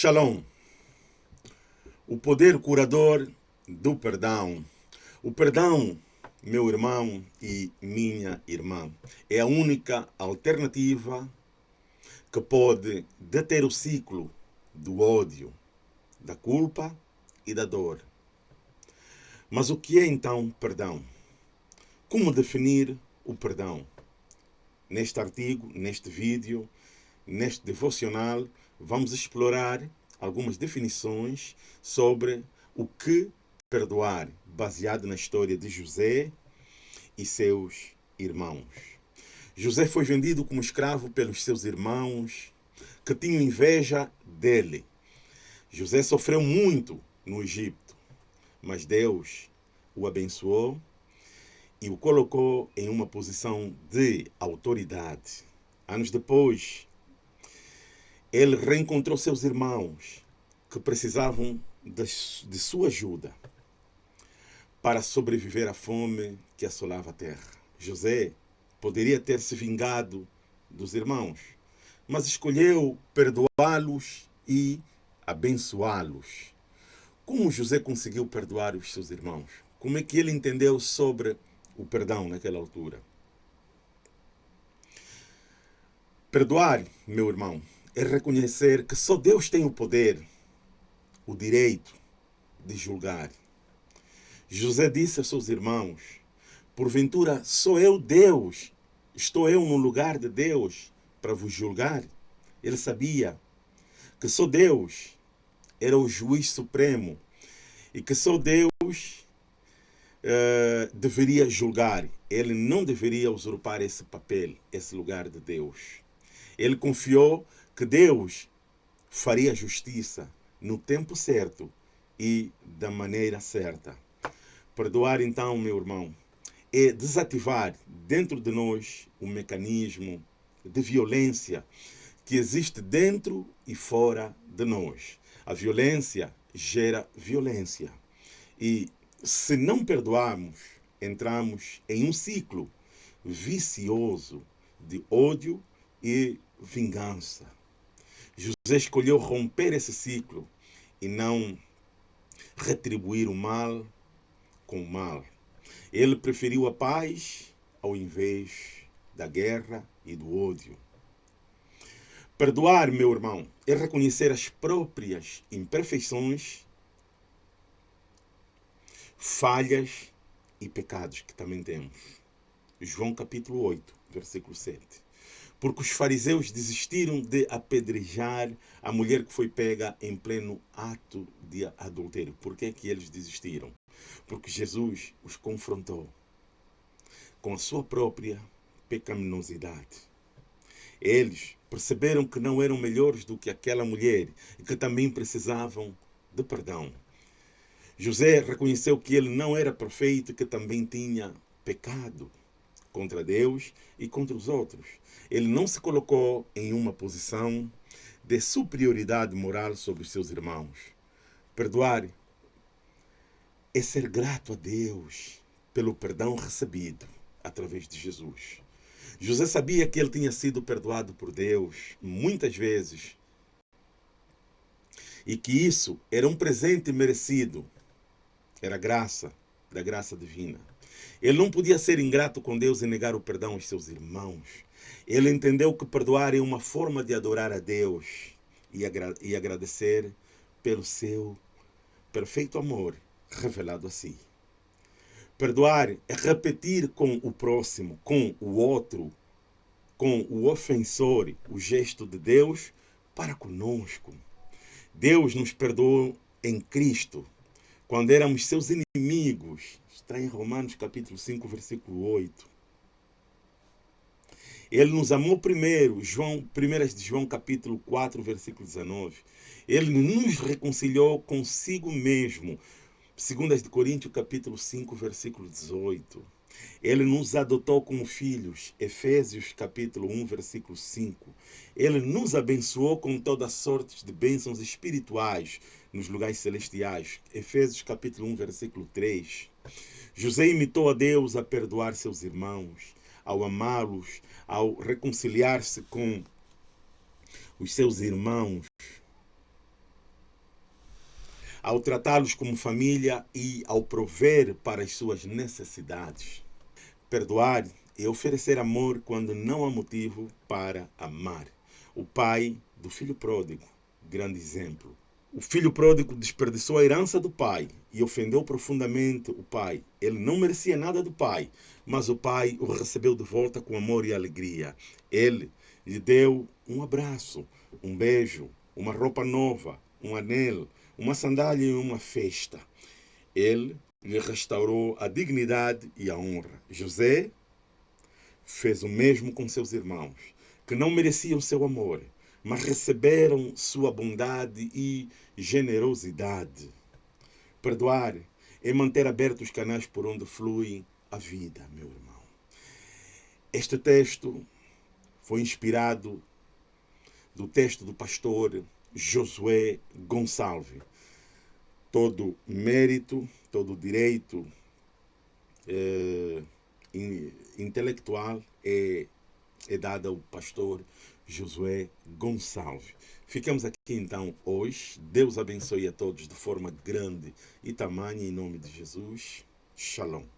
Shalom. O poder curador do perdão. O perdão, meu irmão e minha irmã, é a única alternativa que pode deter o ciclo do ódio, da culpa e da dor. Mas o que é então perdão? Como definir o perdão? Neste artigo, neste vídeo, neste devocional, vamos explorar algumas definições sobre o que perdoar, baseado na história de José e seus irmãos. José foi vendido como escravo pelos seus irmãos, que tinham inveja dele. José sofreu muito no Egito, mas Deus o abençoou e o colocou em uma posição de autoridade. Anos depois, ele reencontrou seus irmãos que precisavam de, sua ajuda para sobreviver à fome que assolava a terra. José poderia ter se vingado dos irmãos, mas escolheu perdoá-los e abençoá-los. Como José conseguiu perdoar os seus irmãos? Como é que ele entendeu sobre o perdão naquela altura? Perdoar, meu irmão, é reconhecer que só Deus tem o poder, o direito de julgar. José disse a seus irmãos: Porventura sou eu Deus, estou eu no lugar de Deus para vos julgar? Ele sabia que só Deus era o juiz supremo e que só Deus uh, deveria julgar. Ele não deveria usurpar esse papel, esse lugar de Deus. Ele confiou que Deus faria justiça no tempo certo e da maneira certa. Perdoar, então, meu irmão, é desativar dentro de nós o mecanismo de violência que existe dentro e fora de nós. A violência gera violência. E se não perdoarmos, entramos em um ciclo vicioso de ódio e vingança. José escolheu romper esse ciclo e não retribuir o mal com o mal. Ele preferiu a paz ao invés da guerra e do ódio. Perdoar, meu irmão, é reconhecer as próprias imperfeições, falhas e pecados que também temos. João capítulo 8, versículo 7 porque os fariseus desistiram de apedrejar a mulher que foi pega em pleno ato de adultério. Por que, é que eles desistiram? Porque Jesus os confrontou com a sua própria pecaminosidade. Eles perceberam que não eram melhores do que aquela mulher e que também precisavam de perdão. José reconheceu que ele não era perfeito e que também tinha pecado contra Deus e contra os outros. Ele não se colocou em uma posição de superioridade moral sobre os seus irmãos. Perdoar é ser grato a Deus pelo perdão recebido através de Jesus. José sabia que ele tinha sido perdoado por Deus muitas vezes e que isso era um presente merecido, era graça da graça divina. Ele não podia ser ingrato com Deus e negar o perdão aos seus irmãos. Ele entendeu que perdoar é uma forma de adorar a Deus e, agra e agradecer pelo seu perfeito amor revelado a si. Perdoar é repetir com o próximo, com o outro, com o ofensor, o gesto de Deus para conosco. Deus nos perdoou em Cristo quando éramos seus inimigos. Está em Romanos capítulo 5, versículo 8. Ele nos amou primeiro, João, 1 de João capítulo 4, versículo 19. Ele nos reconciliou consigo mesmo. 2 de Coríntios capítulo 5, versículo 18. Ele nos adotou como filhos, Efésios capítulo 1, versículo 5. Ele nos abençoou com toda sorte de bênçãos espirituais nos lugares celestiais, Efésios capítulo 1, versículo 3. José imitou a Deus a perdoar seus irmãos, ao amá-los, ao reconciliar-se com os seus irmãos. Ao tratá-los como família e ao prover para as suas necessidades. Perdoar é oferecer amor quando não há motivo para amar. O pai do filho pródigo, grande exemplo. O filho pródigo desperdiçou a herança do pai e ofendeu profundamente o pai. Ele não merecia nada do pai, mas o pai o recebeu de volta com amor e alegria. Ele lhe deu um abraço, um beijo, uma roupa nova, um anel, uma sandália e uma festa. Ele lhe restaurou a dignidade e a honra. José fez o mesmo com seus irmãos, que não mereciam seu amor, mas receberam sua bondade e generosidade. Perdoar é manter abertos os canais por onde flui a vida, meu irmão. Este texto foi inspirado do texto do pastor Josué Gonçalves. Todo mérito, todo direito é, intelectual é, é dado ao pastor Josué Gonçalves. Ficamos aqui então hoje. Deus abençoe a todos de forma grande e tamanha em nome de Jesus. Shalom.